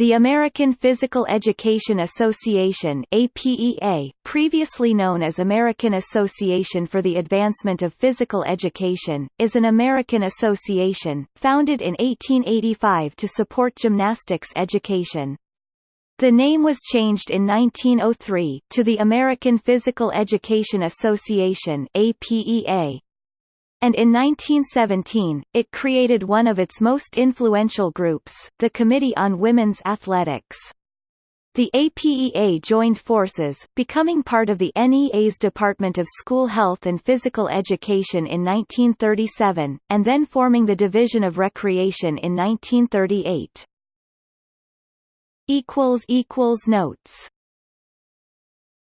The American Physical Education Association APEA, previously known as American Association for the Advancement of Physical Education, is an American association, founded in 1885 to support gymnastics education. The name was changed in 1903, to the American Physical Education Association APEA, and in 1917, it created one of its most influential groups, the Committee on Women's Athletics. The APEA joined forces, becoming part of the NEA's Department of School Health and Physical Education in 1937, and then forming the Division of Recreation in 1938. Notes